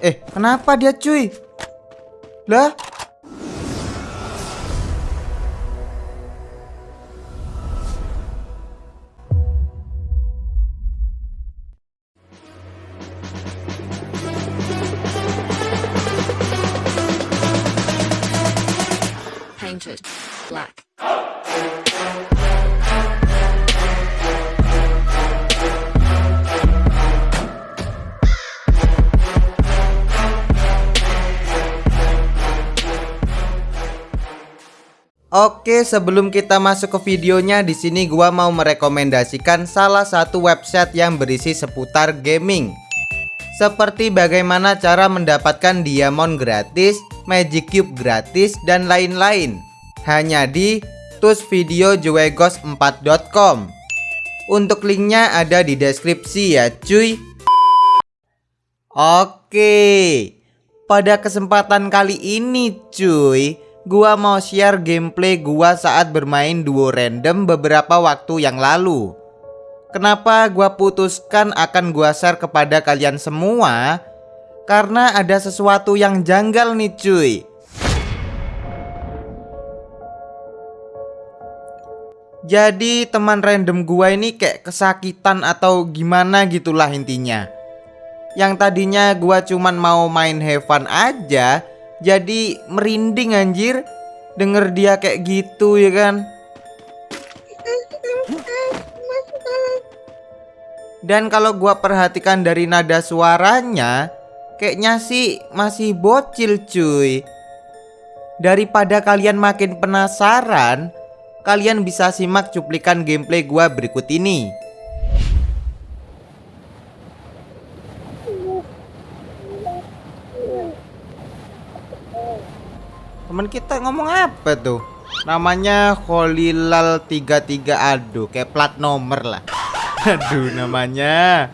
Eh, kenapa dia cuy? Lah? painted black. Oke, sebelum kita masuk ke videonya, di sini gua mau merekomendasikan salah satu website yang berisi seputar gaming. Seperti bagaimana cara mendapatkan diamond gratis, magic cube gratis, dan lain-lain. Hanya di tusvideojuegos4.com. Untuk linknya ada di deskripsi ya cuy. Oke, pada kesempatan kali ini cuy, gua mau share gameplay gua saat bermain duo random beberapa waktu yang lalu. Kenapa gua putuskan akan gua share kepada kalian semua? Karena ada sesuatu yang janggal nih cuy. Jadi teman random gua ini kayak kesakitan atau gimana gitulah intinya. Yang tadinya gua cuman mau main have fun aja, jadi merinding anjir denger dia kayak gitu ya kan. Dan kalau gua perhatikan dari nada suaranya, kayaknya sih masih bocil cuy. Daripada kalian makin penasaran, kalian bisa simak cuplikan gameplay gua berikut ini. Temen kita ngomong apa tuh? Namanya Holilal 33 Aduh, kayak plat nomor lah. Aduh, namanya.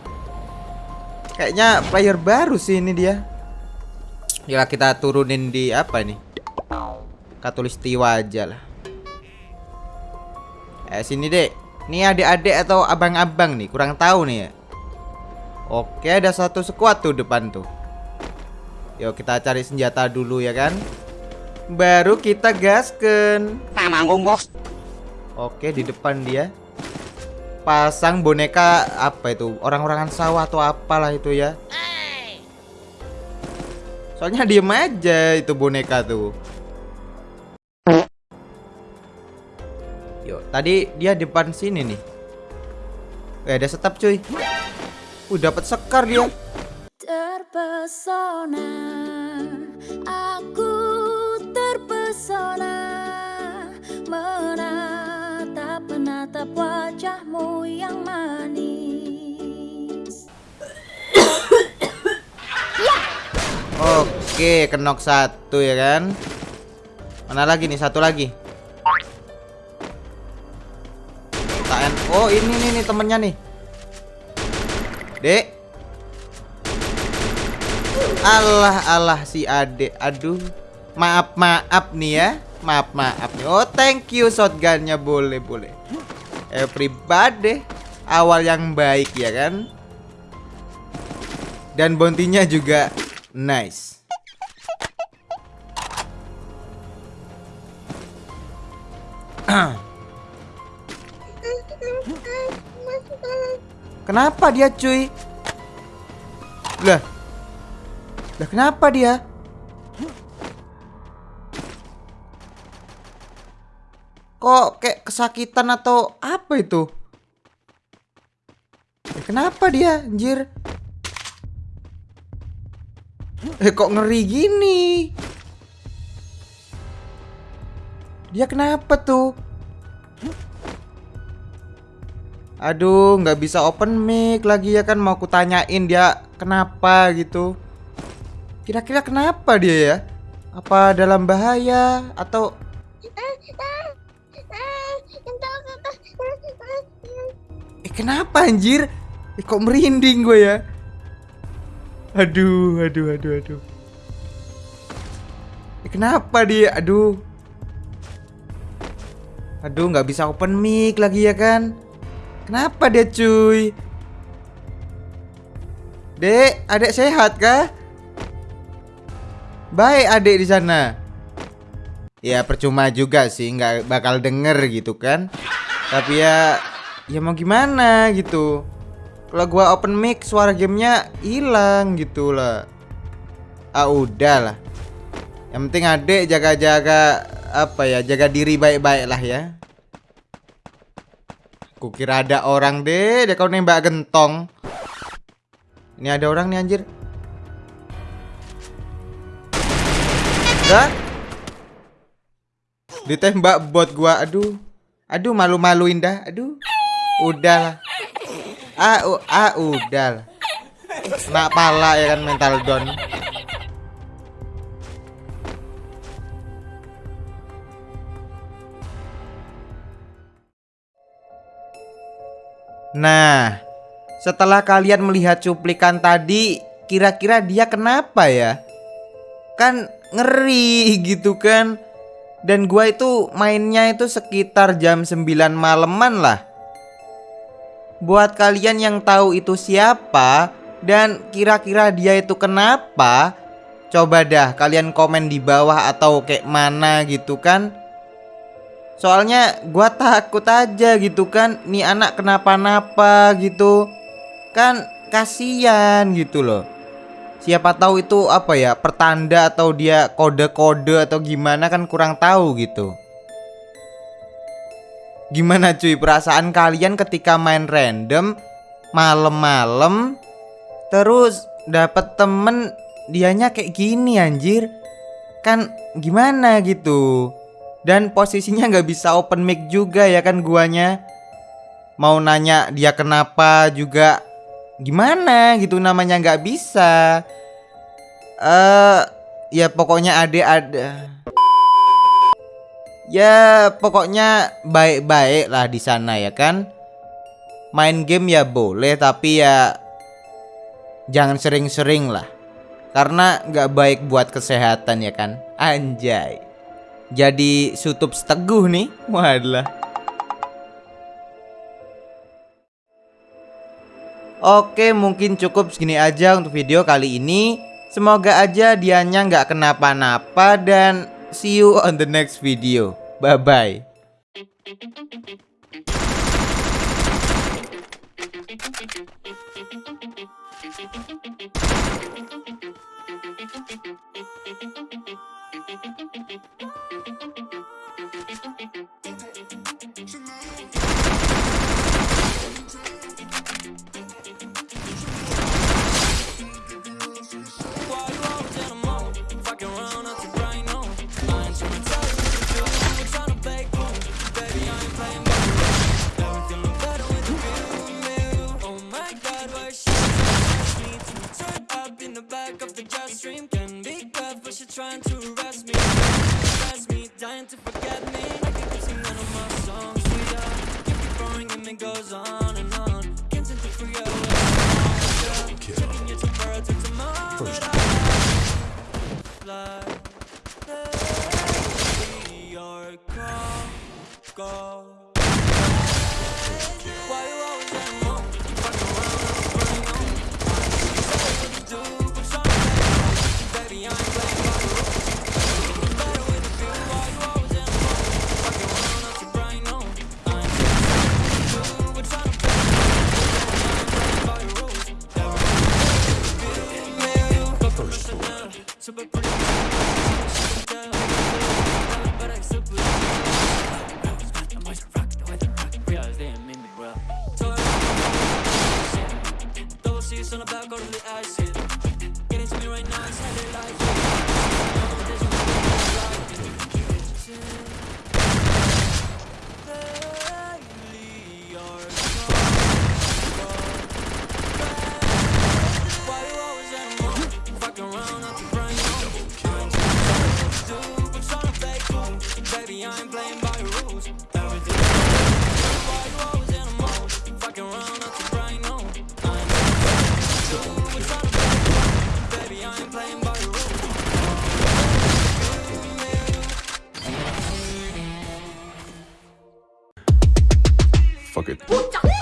Kayaknya player baru sih ini dia. Ya kita turunin di apa nih? Katulistiwa aja lah. Eh sini dek. Ini adik-adik atau abang-abang nih, kurang tahu nih ya. Oke, ada satu squad tuh depan tuh. Yuk kita cari senjata dulu ya kan. Baru kita gasken. bos. Oke, di depan dia. Pasang boneka apa itu? Orang-orangan sawah atau apalah itu ya. Soalnya diem aja itu boneka tuh. Yuk, tadi dia depan sini nih. Eh, ada setap cuy. Uh, dapat sekar dia. Terpesona, wajahmu yang manis. Oke, kenok satu ya kan. Mana lagi nih? Satu lagi. Oh, ini nih nih temennya nih. Dek. Allah Allah si Ade. Aduh. Maaf maaf nih ya. Maaf maaf nih. Oh, thank you shotgunnya boleh boleh. Everybody awal yang baik ya kan. Dan bounty-nya juga nice. Kenapa dia cuy? Lah. Lah kenapa dia? Kok kayak kesakitan atau apa itu? Eh, kenapa dia anjir? Eh kok ngeri gini? Dia kenapa tuh? Aduh, nggak bisa open mic lagi ya kan mau kutanyain dia kenapa gitu. Kira-kira kenapa dia ya? Apa dalam bahaya atau Eh kenapa anjir? Eh kok merinding gue ya? Aduh, aduh, aduh, aduh. Eh, kenapa dia? Aduh. Aduh, nggak bisa open mic lagi ya kan? Kenapa dia cuy? Dek, adek sehat kah? Baik adek di sana. Ya percuma juga sih, nggak bakal denger gitu kan. Tapi ya, ya mau gimana gitu. Kalau gua open mic suara gamenya hilang gitu lah. Ah udah lah. Yang penting adek jaga-jaga apa ya, jaga diri baik-baik lah ya. Kukira ada orang deh, dia kau nembak gentong. Ini ada orang nih anjir. Enggak? Ditembak bot gua. Aduh. Aduh malu-maluin dah. Aduh. Udah lah. Ah, u- ah udah lah. Nak pala ya kan mental down. Nah, setelah kalian melihat cuplikan tadi, kira-kira dia kenapa ya? Kan ngeri gitu kan. Dan gua itu mainnya itu sekitar jam 9 maleman lah. Buat kalian yang tahu itu siapa dan kira-kira dia itu kenapa, coba dah kalian komen di bawah atau kayak mana gitu kan. Soalnya gua takut aja gitu kan Nih anak kenapa-napa gitu Kan kasihan gitu loh Siapa tahu itu apa ya Pertanda atau dia kode-kode atau gimana kan kurang tahu gitu. Gimana cuy perasaan kalian ketika main random Malam-malam Terus dapet temen Dianya kayak gini anjir. Kan gimana gitu. Dan posisinya nggak bisa open mic juga ya kan guanya. Mau nanya dia kenapa juga Gimana gitu namanya nggak bisa. Eh uh, Ya pokoknya ade ada. Ya pokoknya baik-baik lah di sana ya kan? Main game ya boleh tapi ya Jangan sering-sering lah. Karena nggak baik buat kesehatan ya kan? Anjay. Jadi sutup seteguh nih. Walah Oke mungkin cukup segini aja untuk video kali ini. Semoga aja dianya nggak kenapa-napa Dan see you on the next video. Bye bye trying to arrest me, arrest me, dying to forget me. Like you keep singing all my songs, sweetheart. You keep growing and it goes on and on. Can't seem to figure out where I'm Taking your temperature to tomorrow. First. Fly, your call, go. fuck it.